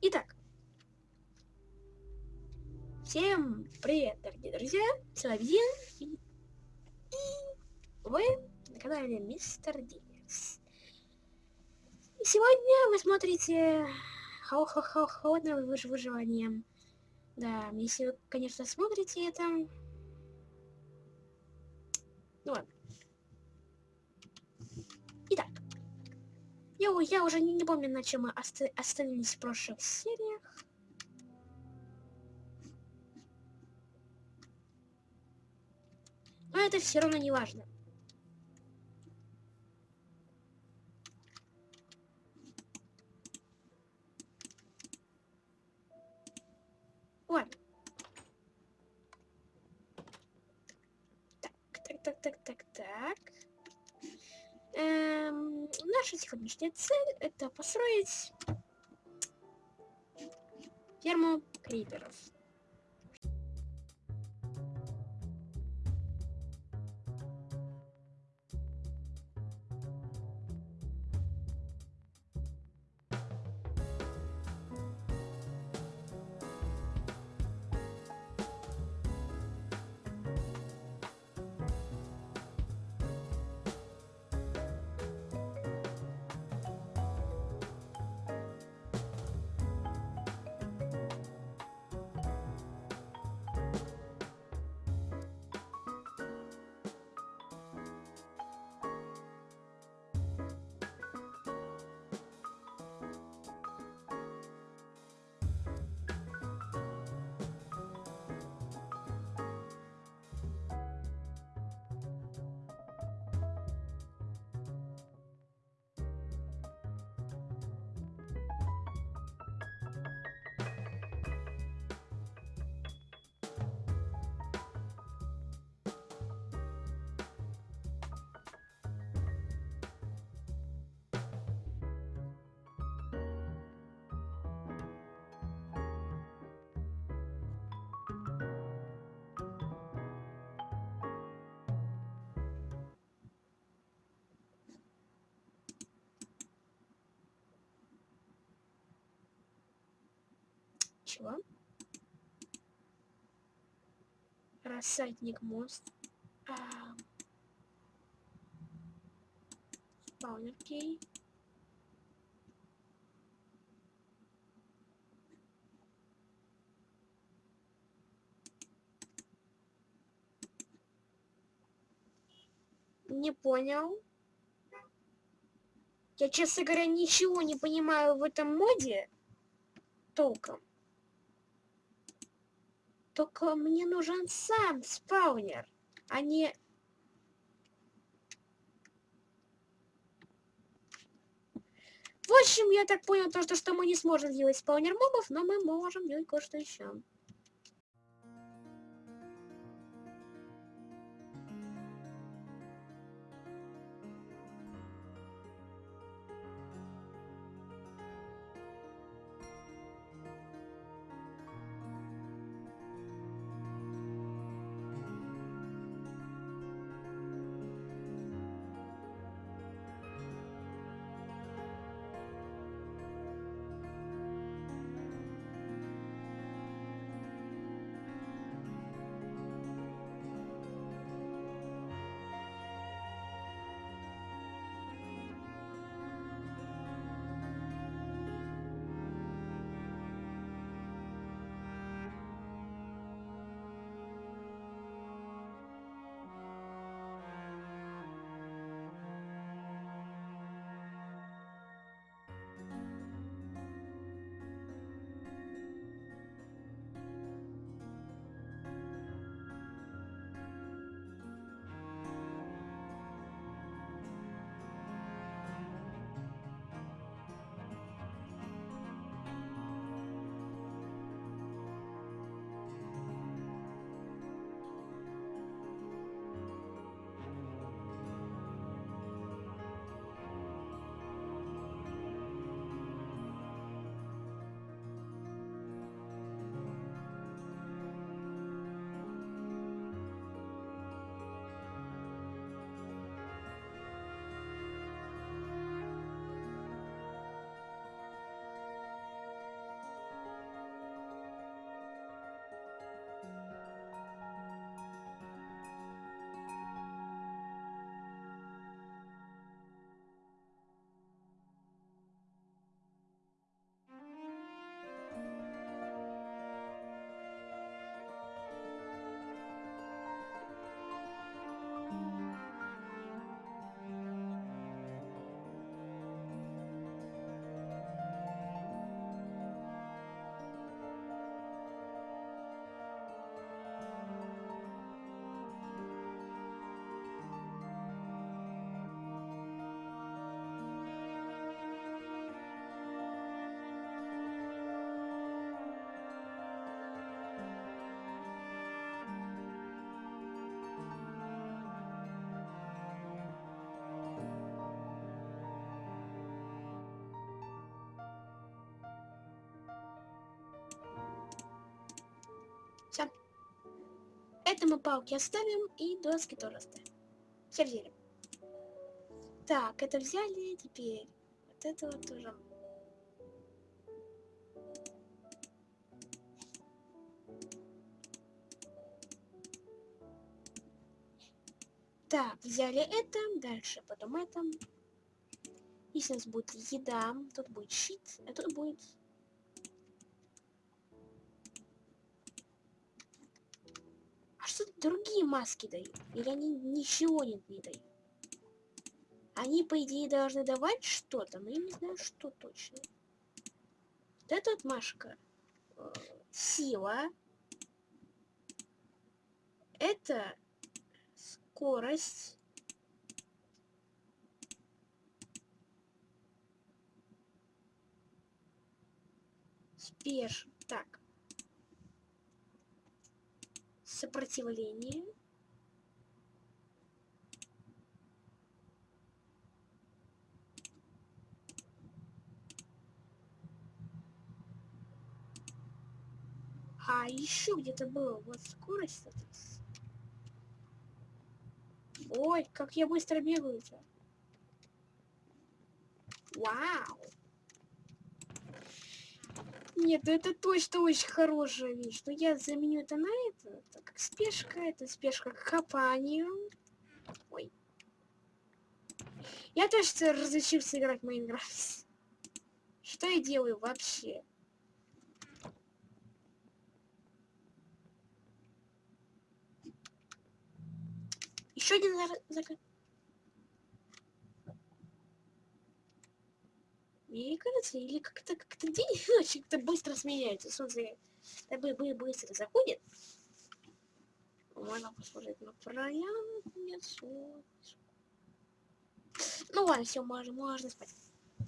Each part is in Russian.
Итак. Всем привет, дорогие друзья. Соловьин и, и вы на канале Мистер Дикс. И сегодня вы смотрите холодное выживание. Да, если вы, конечно, смотрите это... Ну ладно. Итак. Я, я уже не, не помню, на чем мы оста остановились в прошлых сериях. Но это все равно не важно. Ладно. Так, так, так, так, так, так. Эм, наша сегодняшняя цель это построить ферму криперов. Чего? Рассадник мост. А... Спаунер кей. Не понял. Я, честно говоря, ничего не понимаю в этом моде толком. Только мне нужен сам спаунер, а не... В общем, я так понял, то, что, мы не сможем сделать спаунер мобов, но мы можем делать кое-что еще. Это мы палки оставим и доски тоже оставим. Все взяли. Так, это взяли, теперь вот это вот тоже. Так, взяли это, дальше потом это. Если у нас будет еда, тут будет щит, а тут будет... другие маски дают? Или они ничего не, не дают? Они, по идее, должны давать что-то, но я не знаю, что точно. Вот эта вот Машка. Э, сила. Это скорость. Спеш. Так. Сопротивление. А еще где-то было вот скорость. Ой, как я быстро бегаю-то. Вау. Нет, ну это точно очень хорошая вещь. Но я заменю это на это. Это как спешка, это спешка к копанию. Ой. Я тоже разучился играть в Майнкрафт. Что я делаю вообще? Еще один закат. Мне кажется, или как-то как-то день и ночь как-то быстро сменяется. Солнце бы бы быстро заходит. Можно посмотреть на проям. Нет, Ну ладно, все, можно, можно спать.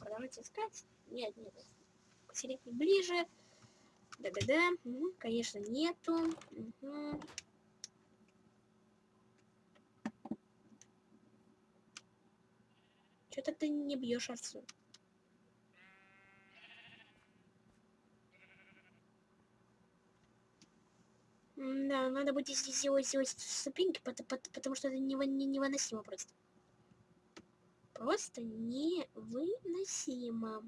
Продолжайте искать. Нет, нет. Посередине ближе. Да-да-да. Угу, конечно, нету. Угу. Что-то ты не бьешь отцу. Да, надо будет здесь сделать, сделать ступеньки, потому что это невыносимо просто. Просто невыносимо.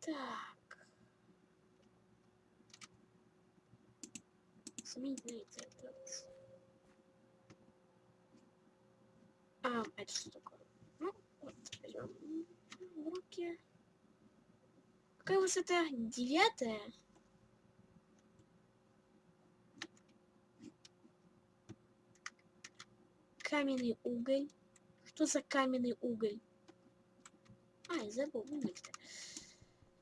Так. Сменить на. А, это что такое? Ну, вот, берем руки. Какая высота? Девятая? Каменный уголь. Что за каменный уголь? А, я забыл, уголь-то.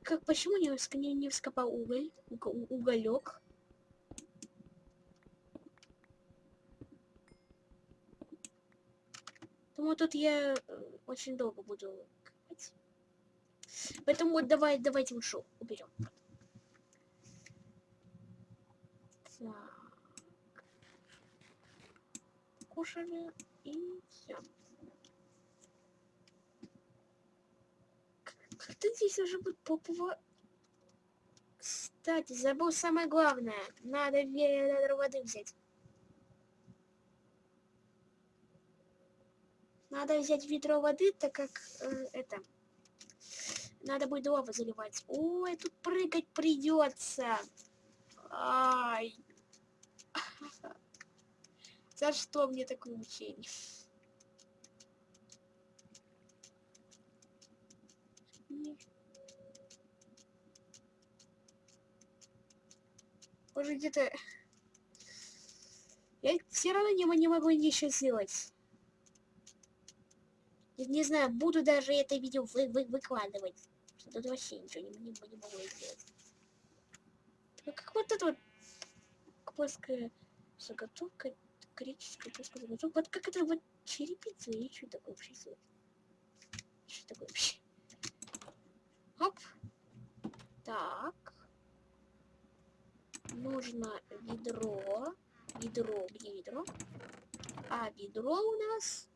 Как, почему не, не, не вскопал уголь? Уго, уголек? Думаю, тут я э, очень долго буду. Поэтому вот давай, давайте лучше уберем. Так. Кушали и все. Как-то здесь уже будет попово... Кстати, забыл самое главное. Надо воды взять. Надо взять ведро воды, так как э, это... Надо будет лаву заливать. Ой, тут прыгать придется. Ай. За что мне такое мучение? Может где-то... Я все равно не, не могу ничего сделать. Не знаю, буду даже это видео вы, вы, выкладывать. Тут вообще ничего не, не, не могу сделать. Ну, как вот это вот плоская заготовка, греческая плоская заготовка. Вот как это вот черепица или что такое вообще? Что такое вообще? Оп. Так. Нужно ведро. Ведро, где ведро? А ведро у нас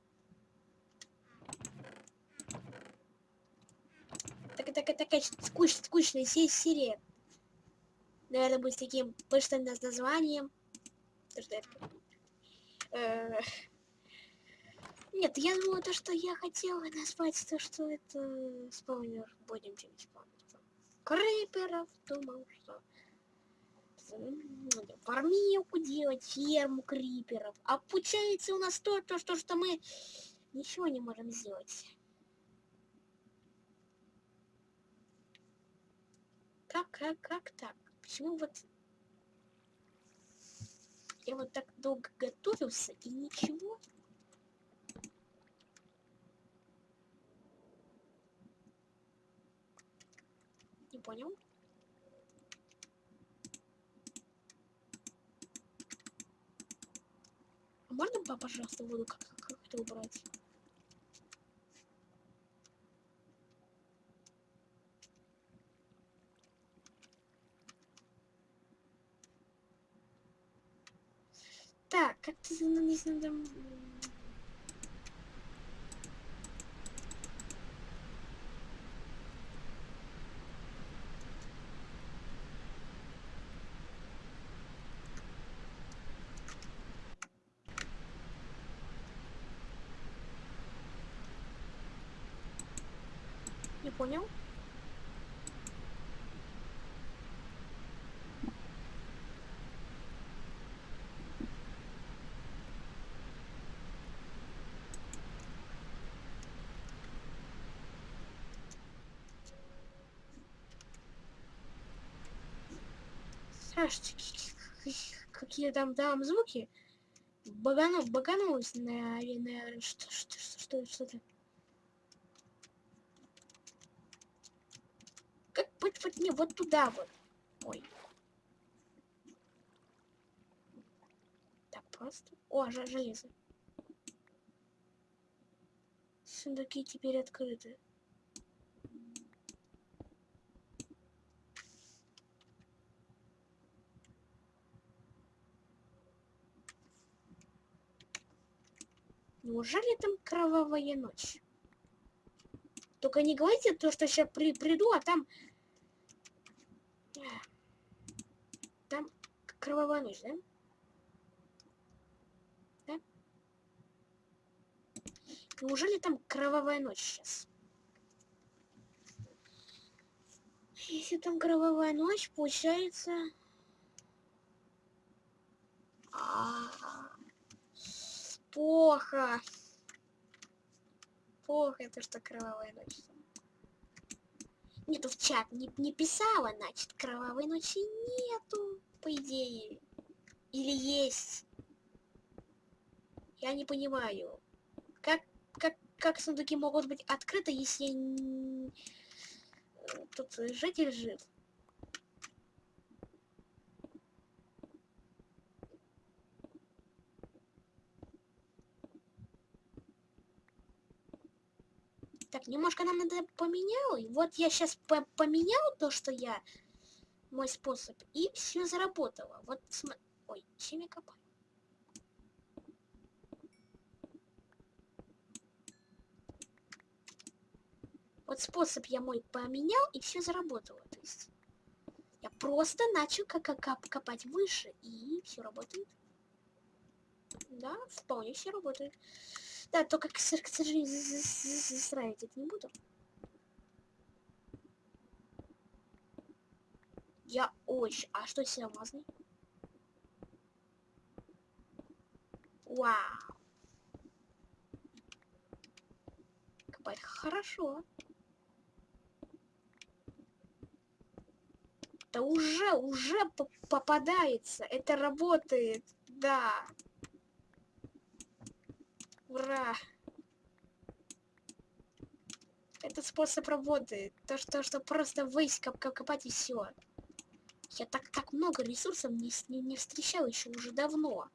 так, так, такая скучная, скучная серия. Наверное, будет таким пышным названием. Нет, я думаю, то, что я хотела назвать, то, что это спаунер. Будем чем спаунер. Криперов, думал, что фармилку делать, ферму криперов. А получается у нас то, то, что, что мы ничего не можем сделать. Как, как, как так? Почему вот... Я вот так долго готовился и ничего? Не понял? А можно, пожалуйста, воду как, как это убрать? Так, как-то не знаю, Не понял? Саш, какие там там звуки? Баганов, баганулось на, на что, что, что, что-то. Как быть вот не вот туда вот. Ой. Так просто. О, железо. Сундуки теперь открыты. Неужели там кровавая ночь? Только не говорите то, что сейчас при, приду, а там... Там кровавая ночь, да? Да? Неужели там кровавая ночь сейчас? Если там кровавая ночь, получается... А -а -а плохо. Плохо это, что кровавая ночь. Нету в чат не, не писала, значит, кровавой ночи нету, по идее. Или есть. Я не понимаю. Как, как, как сундуки могут быть открыты, если тут житель жив? Так, немножко нам надо поменял. И вот я сейчас по поменял то, что я... Мой способ. И все заработало. Вот смотри. Ой, чем я копаю? Вот способ я мой поменял, и все заработало. То есть я просто начал как -как копать выше, и все работает. Да, вполне все работает. Да, только, к сожалению, застраивать это не буду. Я очень... А что с алмазный? Вау. Копать хорошо. Да уже, уже попадается. Это работает. Да. Ура! Этот способ работает. То, что, что просто высь коп копать и все. Я так, так много ресурсов не, не, не встречал еще уже давно.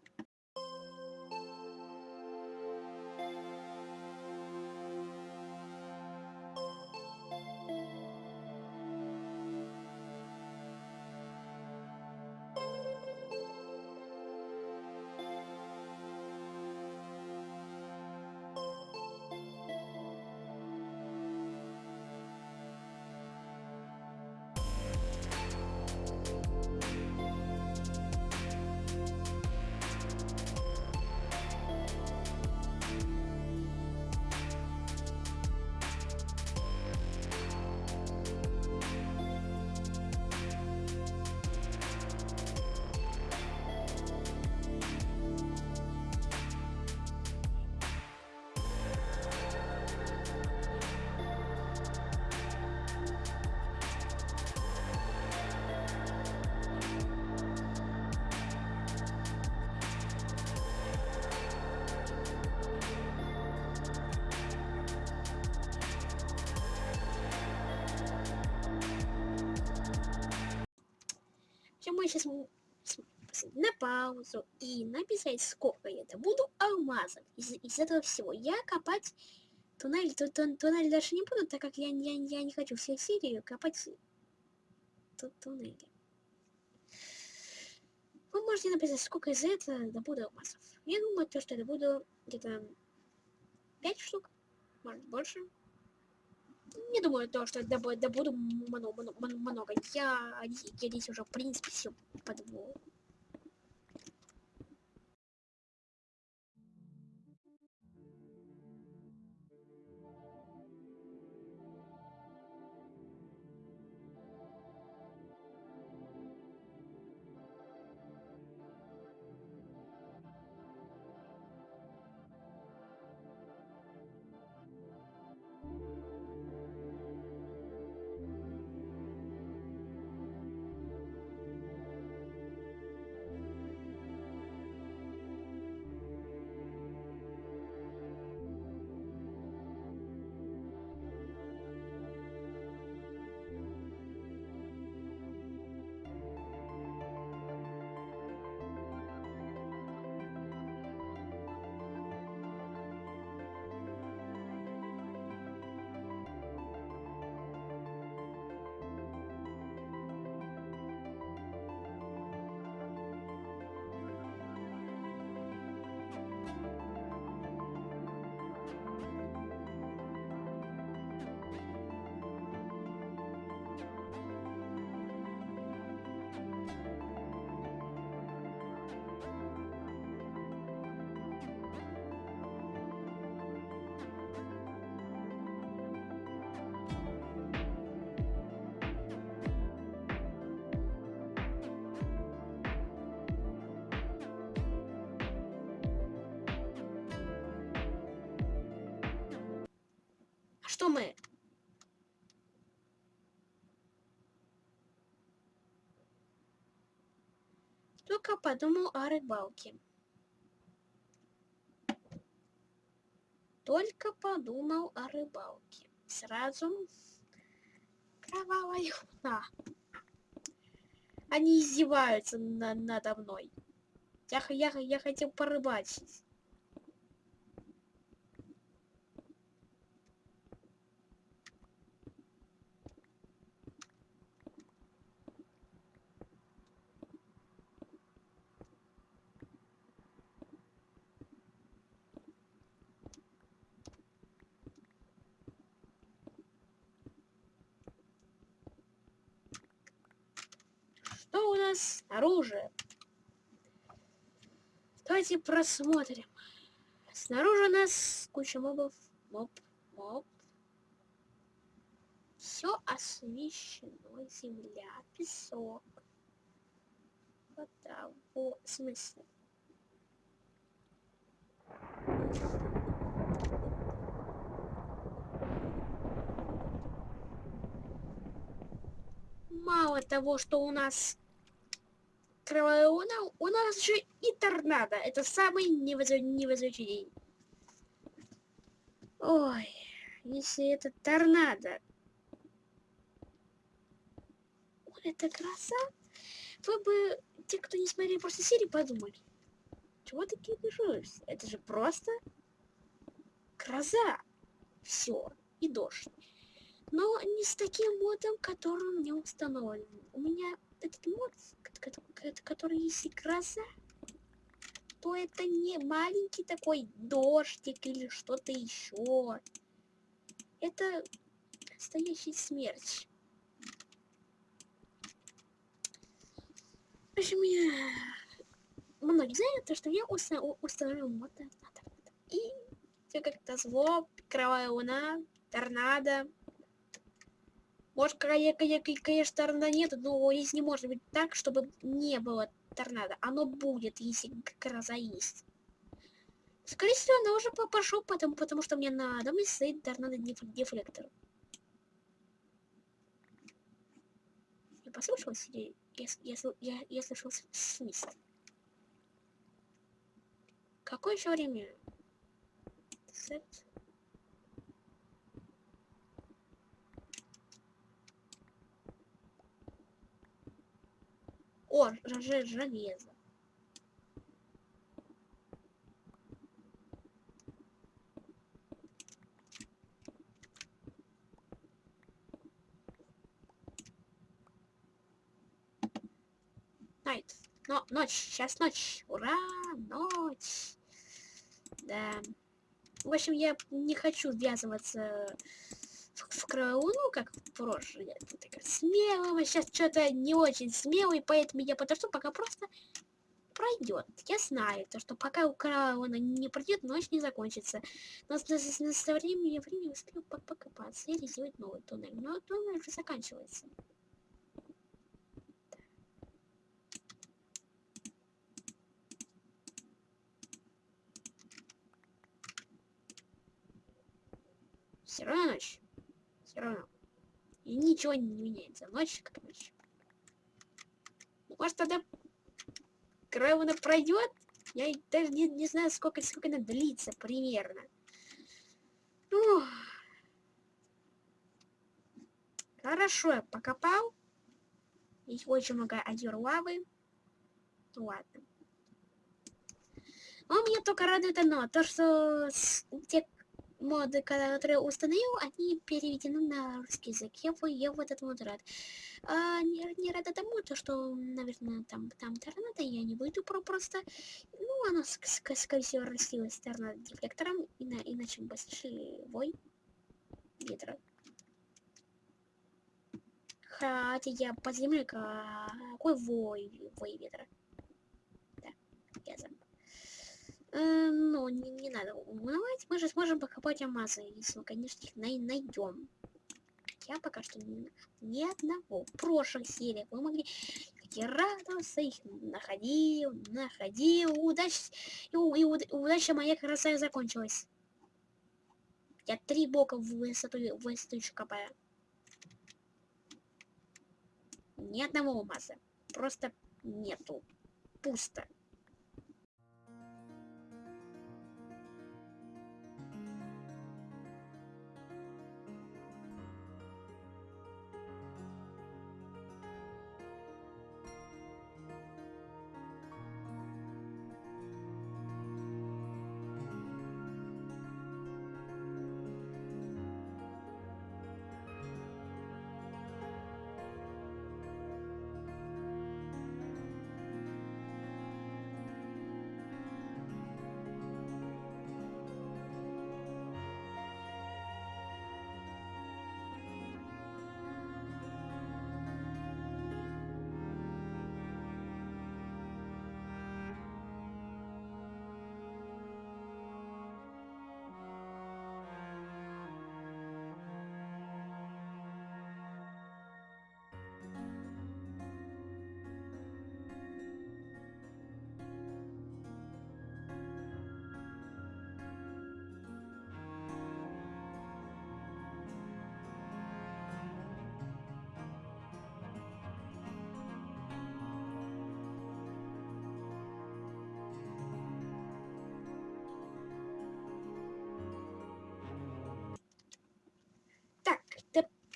Думаю сейчас на паузу и написать, сколько я добуду алмазов. Из, из этого всего я копать туннель, тун, тун, туннель даже не буду, так как я, я, я не хочу всей серии копать ту, туннели. Вы можете написать, сколько из этого добуду алмазов. Я думаю, то, что я добуду где-то 5 штук, может больше. Не думаю, то, что добуду, много. Я, я здесь уже, в принципе, все подвол. Что мы? Только подумал о рыбалке. Только подумал о рыбалке. Сразу кровавая луна. Они издеваются на надо мной. Я, я, я хотел порыбачить. Что у нас снаружи? Давайте просмотрим. Снаружи у нас куча мобов. Моб, моб. Все освещено. Земля, песок. Вода. Во, в смысле? Мало того, что у нас кровавая луна, у нас еще и торнадо. Это самый невозвращенный день. Ой, если это торнадо. Ой, это краса. Вы бы, те, кто не смотрели просто серии, подумали. Чего ты кипишуешься? Это же просто гроза. Все. И дождь. Но не с таким модом, который у меня установлен. У меня этот мод, который если гроза, то это не маленький такой дождик или что-то еще. Это настоящий смерть. В общем, я... Многие знают, то, что я уста... установил мод И все как-то зло, кровавая луна, торнадо, может, конечно, нет, но если не может быть так, чтобы не было торнадо. Оно будет, если гроза есть. Скорее всего, она уже пошел, потому, потому что мне надо мне стоит торнадо дефлектор. Я послушалась или я, я, я, я слышал свист? Какое еще время? Сет. О, железо. Найт. Но, ночь, сейчас ночь. Ура, ночь. Да. В общем, я не хочу ввязываться в, в кровавую, ну, как в прошлый. Вот такая смелого. Сейчас что-то не очень смелый, поэтому я подожду, пока просто пройдет. Я знаю, то, что пока у кровавого не пройдет, ночь не закончится. Но с, с, с- со временем я успел по- покопаться или сделать новый туннель. Но туннель уже заканчивается. Все равно ночь. Все равно. И ничего не меняется. Ночь как ночь. Ну, Может тогда Крэвена пройдет? Я даже не, не знаю, сколько, сколько она длится примерно. Ух. Хорошо, я покопал. Есть очень много озер лавы. Ну ладно. Но меня только радует одно, то что те моды, которые установил, они переведены на русский язык. Я, я в этот мод рад. А, не, не рада тому, то, что, наверное, там, там торнадо, я не выйду про просто. Ну, оно, ск- ск- скорее всего, растилось торнадо дефлектором, ина- иначе бы слышали вой ветра. Хотя я под землей, какой вой, вой ветра. Да, я забыл. Э, ну, не, не надо унывать, мы же сможем покопать алмазы, если мы, конечно, их най- найдем. Я пока что нахожу ни одного. В прошлых сериях вы могли такие радоваться, их находил, находил, удача, и, и уд- удача моя и закончилась. Я три бока в высоту, в высоту еще копаю. Ни одного алмаза. Просто нету. Пусто.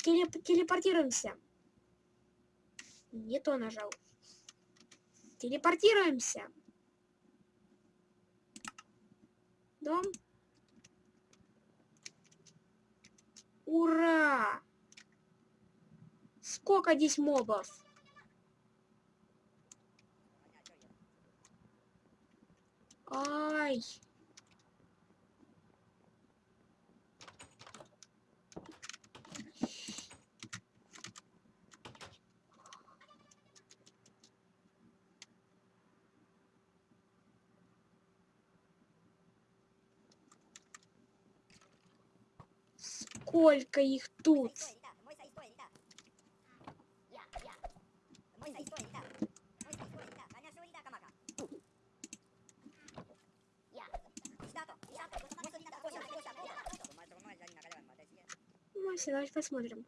Телеп- телепортируемся. Не то нажал. Телепортируемся. Дом. Ура! Сколько здесь мобов? しや。Ну, все, давайте посмотрим.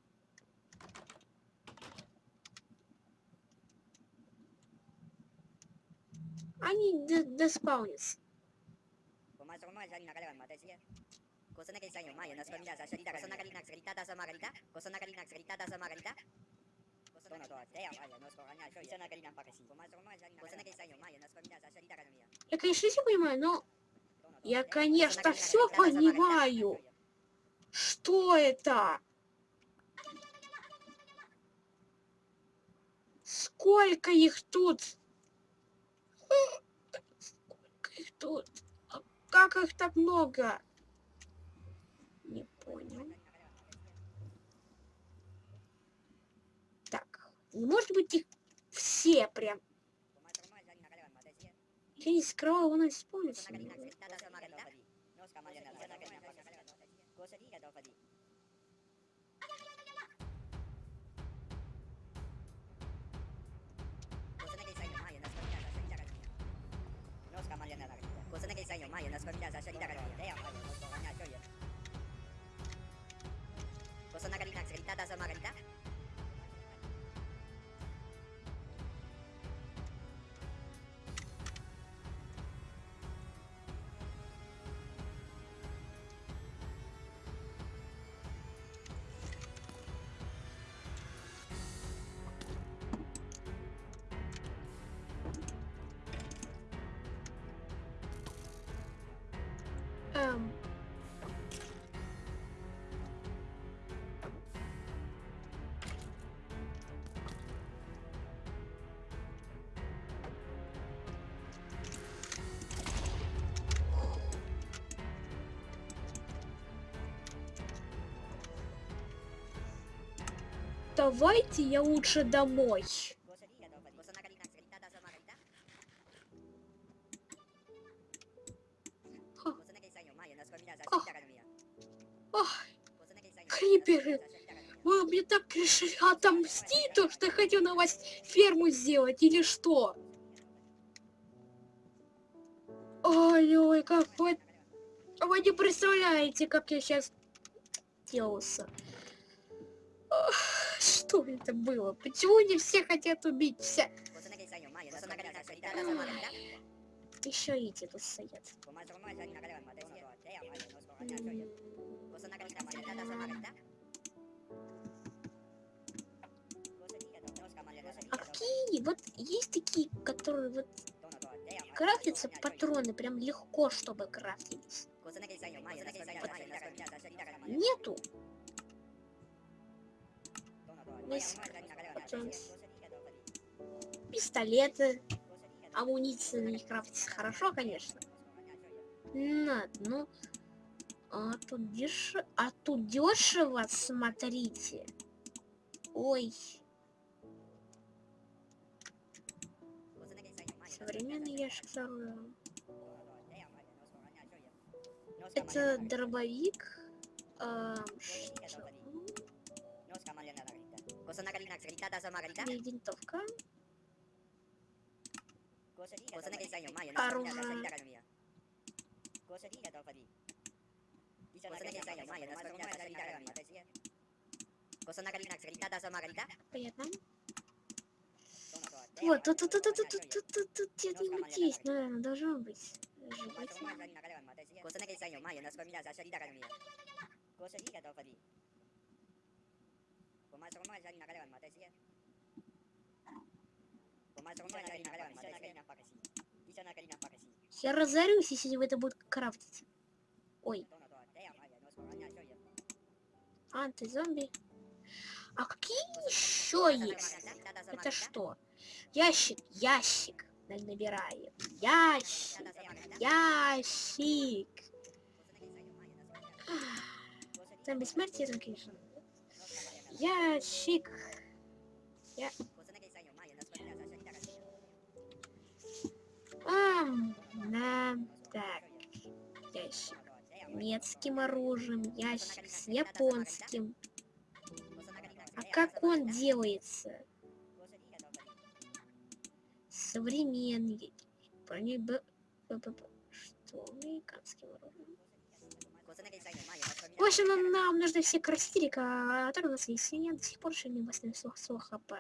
Они доспаунятся con una que ensaño mayo nas familias asharita con una galina xgrita da samagalita con una galina xgrita da samagalita con una toa teya mayo nos con aña yo y una galina para que sí con más con más con una que ensaño mayo nas familias asharita ganomia я конечно все понимаю но я конечно все понимаю что это сколько их тут сколько их тут как их так много понял. Так, ну, может быть их все прям... Я не скрывал, он исполнится. Cosa ne che sai ormai è una scommessa salita da te, मागणीता सरिता दास मागणीता Давайте я лучше домой. Криперы. Вы мне так решили отомстить, то, что я хотел на вас ферму сделать, или что? Ой-ой, как вы... Вы не представляете, как я сейчас делался. Ох, Что это было? Почему не все хотят убить вся? Еще эти стоят. М, А какие? Вот есть такие, которые вот крафтятся патроны прям легко, чтобы крафтились. Нету. Пистолеты. Амуниция на них крафтится хорошо, конечно. Надо, ну... А тут дешево... А тут дешево, смотрите. Ой. Современный ящик оружием. Это дробовик. Ам, что? И винтовка. Оружие. Понятно. Вот, тут, тут, тут, тут, тут, тут, тут, тут где-нибудь есть, наверное, должно быть. Желательно. 고마워서 고마워 자기 나가려간 마다시게 고마워서 고마워 자기 나가려간 마다시게 이자 나가리 나빠가시 я разорюсь если в это будет крафтить. ой анти зомби а какие еще есть это что ящик ящик набираем ящик ящик там бессмертие, конечно. Ящик. Я... Ам, да, так. Ящик. Немецким оружием, ящик с японским. А как он делается? Современный. Б- Что? Американским оружием. В общем, нам, нам нужны все красители, которые у нас есть. Я до сих пор еще не восстановил свой- свой хп.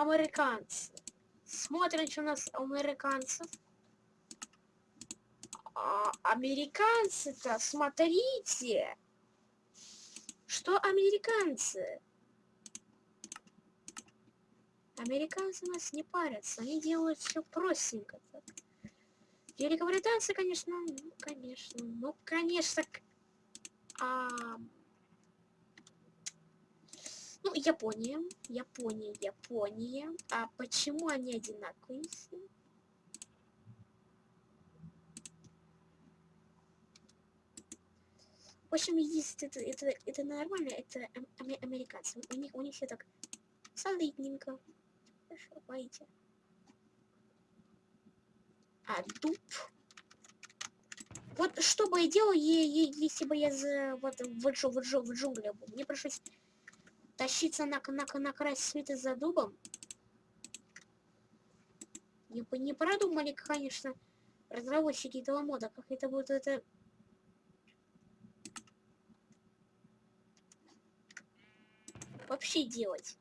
Американцы. Смотрим, что у нас американцев. А, американцы-то, смотрите. Что американцы? Американцы нас не парятся, они делают все простенько. Так. Великобританцы, конечно, ну, конечно, ну, конечно, а, ну, Япония, Япония, Япония. А почему они одинаковые? В общем, есть это, это, это нормально, это ам- аме- американцы. У них, у них все так солидненько. Хорошо, пойдите. А дуб. Вот что бы я делал, если бы я за, вот, в, джу- в, джу- в джунглях был. Мне пришлось тащиться на, на, на край света за дубом. Не, не продумали, конечно, разработчики этого мода, как это будет это... Вообще делать.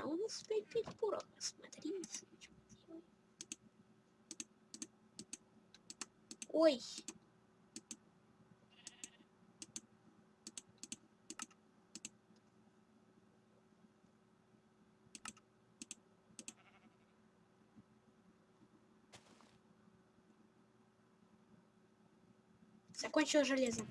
А у нас 5 5 пороха, смотрите. Ой. Закончил железо.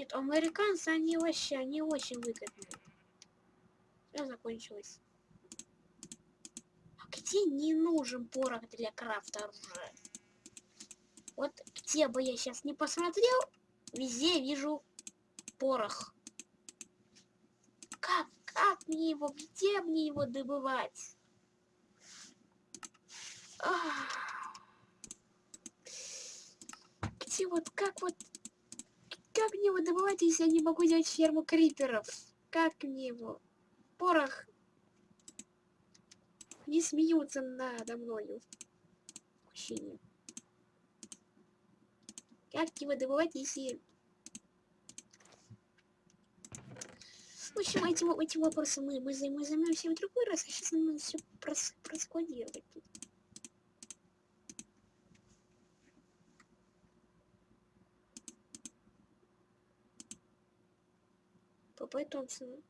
Нет, американцы, они вообще, они очень выгодные. Все закончилось. А где не нужен порох для крафта оружия? Вот где бы я сейчас не посмотрел, везде вижу порох. Как, как мне его, где мне его добывать? Ах. Где вот, как вот, как мне его добывать, если я не могу делать ферму криперов? Как мне его? Порох. Не смеются надо мною. Ощущение. Как его добывать, если... В общем, этим, этим вопросом мы, мы, мы займемся в другой раз, а сейчас надо все прос, проскладировать тут. 不会动词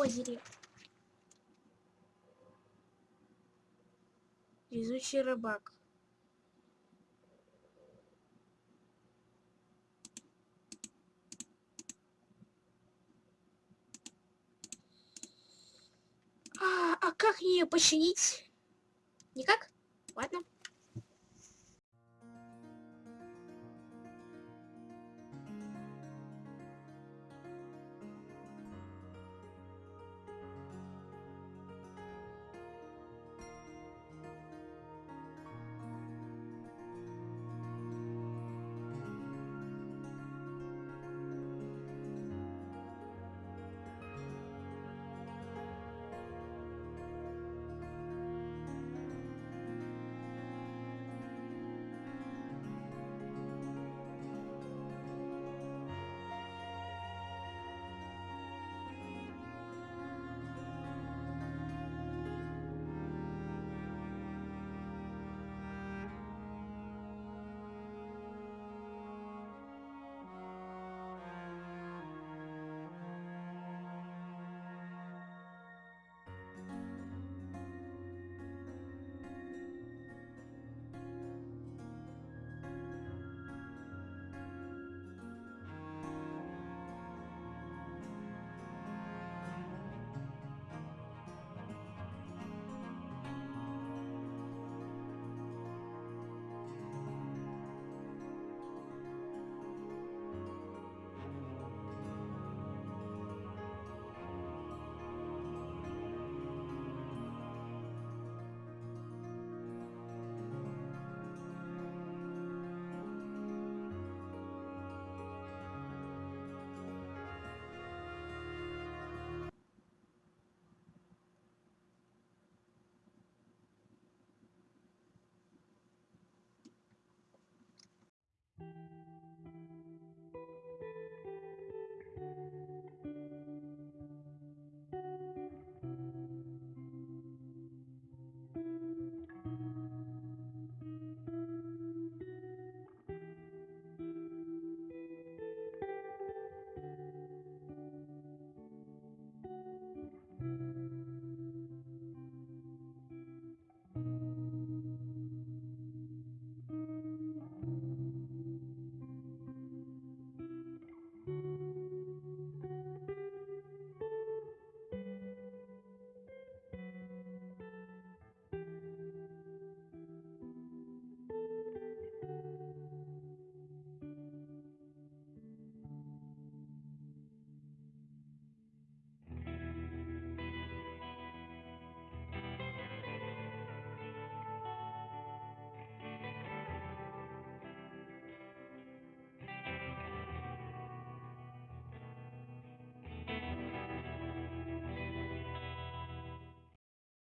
озере. Везучий рыбак. А, а как ее починить? Никак?